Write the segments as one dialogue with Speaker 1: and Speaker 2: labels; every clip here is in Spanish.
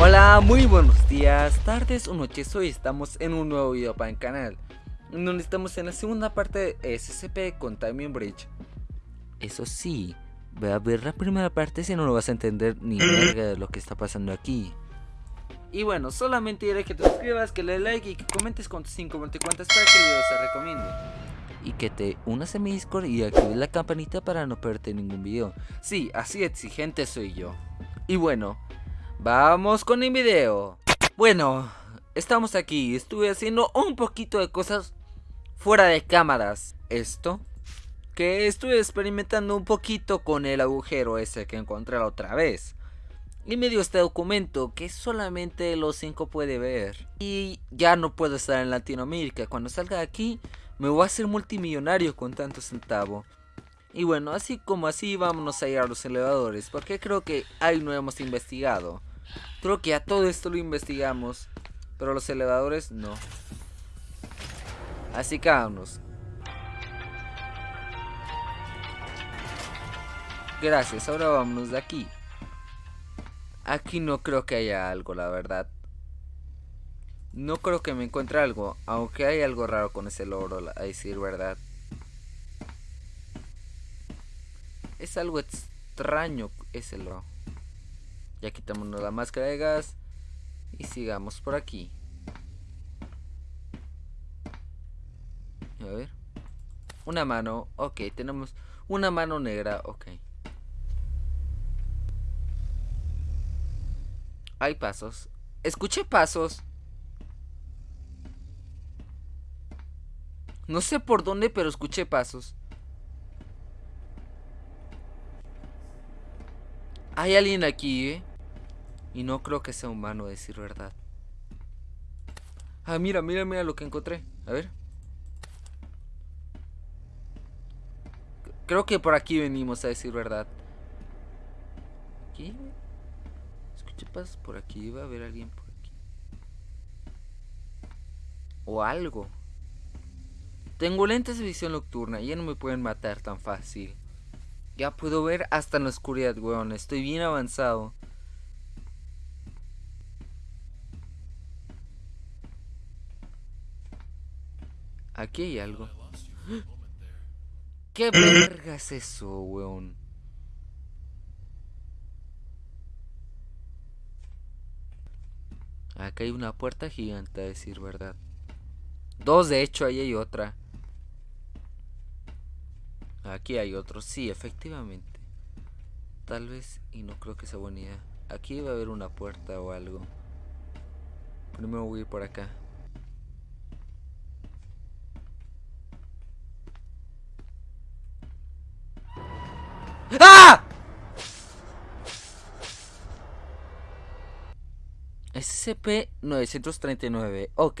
Speaker 1: Hola, muy buenos días, tardes o noches, hoy estamos en un nuevo video para el canal Donde estamos en la segunda parte de SCP con Timing Bridge Eso sí, ve a ver la primera parte si no lo vas a entender ni verga de lo que está pasando aquí Y bueno, solamente diré que te suscribas, que le like y que comentes con tus 5 cuentas para que el video se recomiende y que te unas a mi Discord y actives la campanita para no perderte ningún video. Sí, así exigente soy yo. Y bueno, Vamos con el video. Bueno, estamos aquí. Estuve haciendo un poquito de cosas fuera de cámaras. Esto. Que estuve experimentando un poquito con el agujero ese que encontré la otra vez. Y me dio este documento que solamente los 5 puede ver. Y ya no puedo estar en Latinoamérica. Cuando salga de aquí me voy a hacer multimillonario con tanto centavo. Y bueno, así como así vámonos a ir a los elevadores, porque creo que ahí no hemos investigado. Creo que a todo esto lo investigamos, pero los elevadores no. Así que vámonos. Gracias, ahora vámonos de aquí. Aquí no creo que haya algo, la verdad. No creo que me encuentre algo, aunque hay algo raro con ese logro, a decir verdad. Es algo extraño ese lo. Ya quitamos la máscara de gas. Y sigamos por aquí. A ver. Una mano. Ok, tenemos una mano negra. Ok. Hay pasos. Escuché pasos. No sé por dónde, pero escuché pasos. Hay alguien aquí, ¿eh? Y no creo que sea humano, decir verdad. Ah, mira, mira, mira lo que encontré. A ver. Creo que por aquí venimos a decir verdad. ¿Aquí? Escuché pasos por aquí. Va a haber alguien por aquí. O algo. Tengo lentes de visión nocturna ya no me pueden matar tan fácil. Ya puedo ver hasta en la oscuridad, weón. Estoy bien avanzado. Aquí hay algo. ¿Qué verga es eso, weón? Acá hay una puerta gigante, a decir verdad. Dos, de hecho, ahí hay otra. Aquí hay otro, sí, efectivamente. Tal vez, y no creo que sea buena idea. Aquí va a haber una puerta o algo. Primero voy a ir por acá. ¡Ah! SCP-939, ok.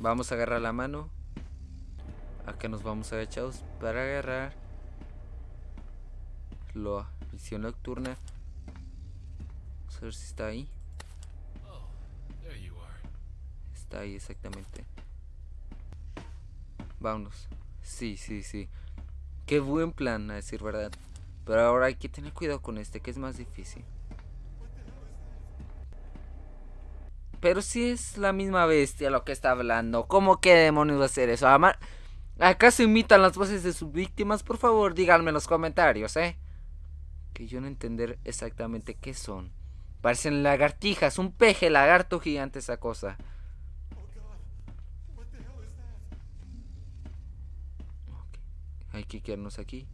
Speaker 1: Vamos a agarrar la mano. Acá nos vamos agachados para agarrar la visión nocturna. Vamos a ver si está ahí. Está ahí exactamente. Vámonos. Sí, sí, sí. Qué buen plan, a decir verdad. Pero ahora hay que tener cuidado con este, que es más difícil. Pero si es la misma bestia lo que está hablando. ¿Cómo que demonios va a hacer eso? ¿Acaso imitan las voces de sus víctimas? Por favor, díganme en los comentarios, ¿eh? Que yo no entender exactamente qué son. Parecen lagartijas, un peje lagarto gigante esa cosa. Hay que quedarnos aquí.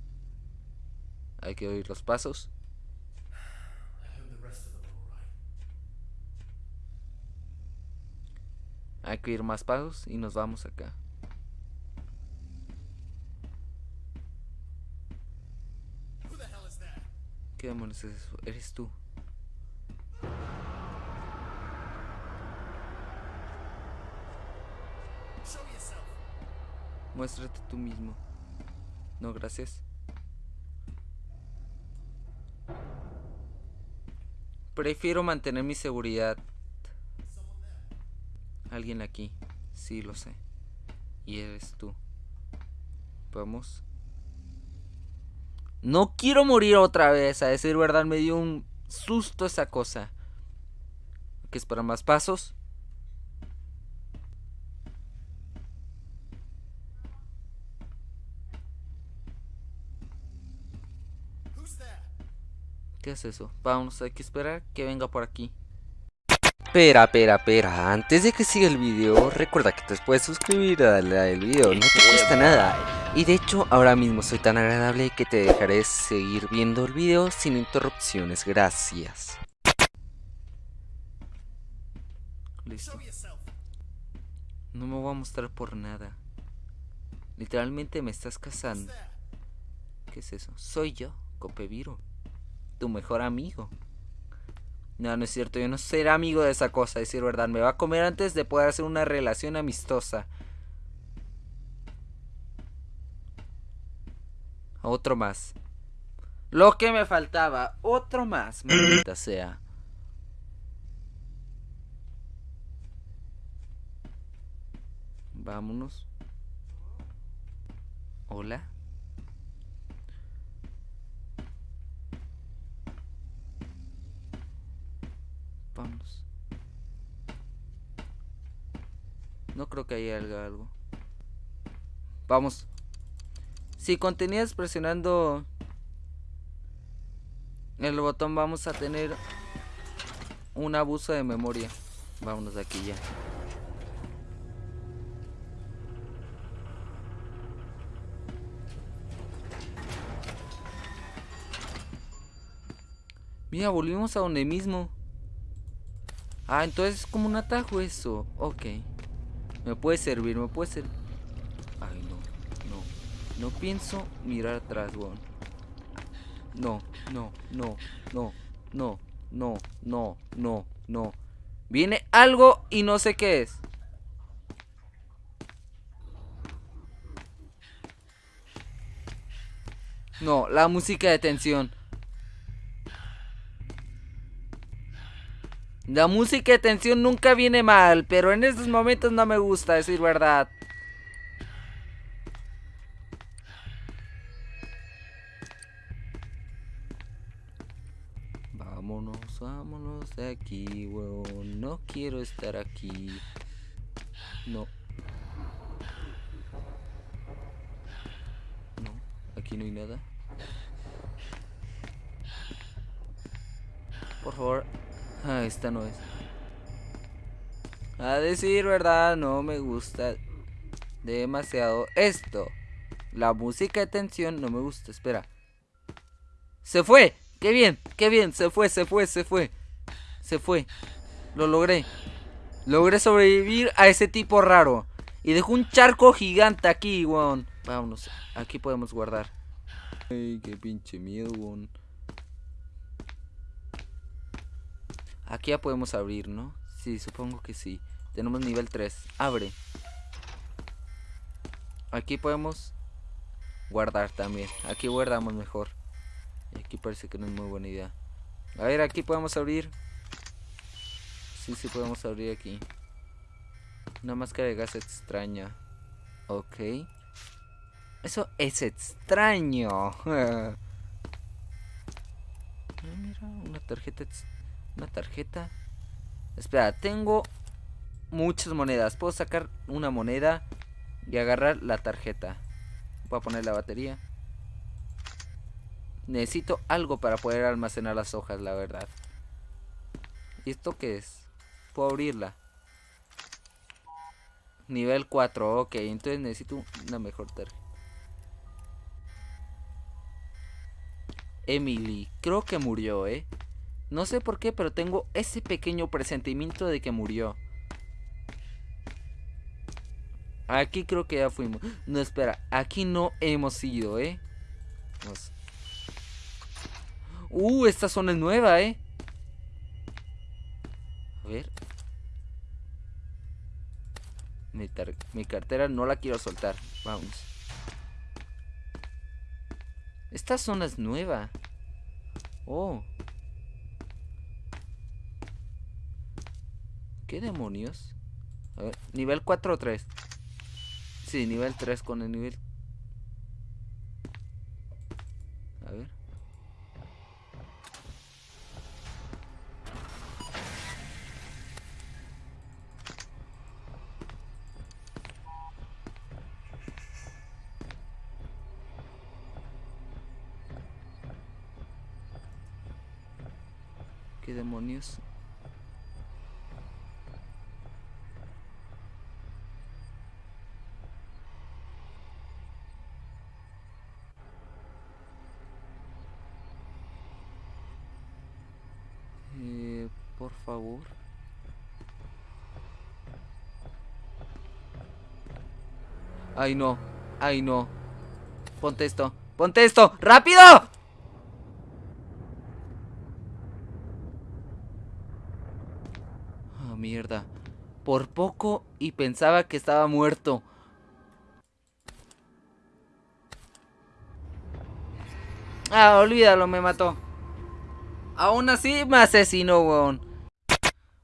Speaker 1: Hay que oír los pasos. Hay que oír más pasos y nos vamos acá. ¿Qué demonios es eso? Eres tú. Muéstrate tú mismo. No, gracias. Prefiero mantener mi seguridad. Alguien aquí. Sí, lo sé. Y eres tú. Vamos. No quiero morir otra vez. A decir verdad, me dio un susto esa cosa. ¿Qué es para más pasos? ¿Qué es eso? Vamos, hay que esperar que venga por aquí.
Speaker 2: Espera, espera, espera, antes de que siga el video, recuerda que te puedes suscribir a darle al video, no te cuesta nada. Y de hecho, ahora mismo soy tan agradable que te dejaré seguir viendo el video sin interrupciones, gracias.
Speaker 1: Listo. No me voy a mostrar por nada. Literalmente me estás cazando. ¿Qué es eso? Soy yo, Copeviro tu mejor amigo. No, no es cierto, yo no seré amigo de esa cosa, decir verdad. Me va a comer antes de poder hacer una relación amistosa. Otro más. Lo que me faltaba, otro más, maldita sea. Vámonos. Hola. Vamos. No creo que haya algo. Vamos. Si continúas presionando el botón vamos a tener un abuso de memoria. Vámonos de aquí ya. Mira, volvimos a donde mismo. Ah, entonces es como un atajo eso. Ok. Me puede servir, me puede servir. Ay, no, no. No pienso mirar atrás, weón. No, no, no, no, no, no, no, no, no. Viene algo y no sé qué es. No, la música de tensión. La música de tensión nunca viene mal, pero en estos momentos no me gusta decir verdad. Vámonos, vámonos de aquí, weón. No quiero estar aquí. No. No, aquí no hay nada. Por favor, Ah, esta no es. A decir verdad, no me gusta demasiado esto. La música de tensión no me gusta. Espera. ¡Se fue! ¡Qué bien! ¡Qué bien! Se fue, se fue, se fue. Se fue. Lo logré. Logré sobrevivir a ese tipo raro. Y dejó un charco gigante aquí, weón. Vámonos. Aquí podemos guardar. Ay, qué pinche miedo, weón. Aquí ya podemos abrir, ¿no? Sí, supongo que sí. Tenemos nivel 3. Abre. Aquí podemos guardar también. Aquí guardamos mejor. Y aquí parece que no es muy buena idea. A ver, aquí podemos abrir. Sí, sí podemos abrir aquí. Una máscara de gas extraña. Ok. Eso es extraño. Ah, mira, una tarjeta extraña. Una tarjeta. Espera, tengo muchas monedas. Puedo sacar una moneda y agarrar la tarjeta. Voy a poner la batería. Necesito algo para poder almacenar las hojas, la verdad. ¿Y esto qué es? Puedo abrirla. Nivel 4, ok. Entonces necesito una mejor tarjeta. Emily, creo que murió, ¿eh? No sé por qué, pero tengo ese pequeño presentimiento de que murió. Aquí creo que ya fuimos. No, espera. Aquí no hemos ido, ¿eh? Uh, esta zona es nueva, eh. A ver. Mi, mi cartera no la quiero soltar. Vamos. Esta zona es nueva. Oh. ¿Qué demonios? A ver, nivel 4 o 3. Sí, nivel 3 con el nivel... A ver. ¿Qué demonios? Eh, por favor. Ay no, ay no. Ponte esto, ponte esto, rápido. Oh, mierda. Por poco y pensaba que estaba muerto. Ah, olvídalo, me mató. Aún así me asesinó, weón.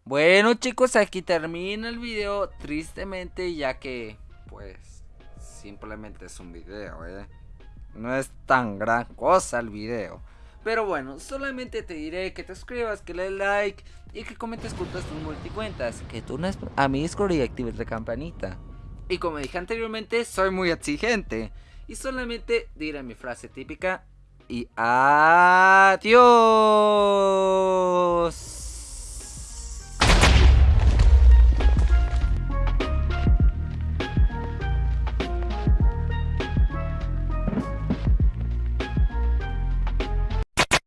Speaker 1: Bueno chicos, aquí termina el video Tristemente ya que Pues Simplemente es un video, eh No es tan gran cosa el video. Pero bueno, solamente te diré que te suscribas, que le like Y que comentes junto tus multicuentas. Que tú a mi Discord y actives la campanita. Y como dije anteriormente, soy muy exigente. Y solamente diré mi frase típica y adiós.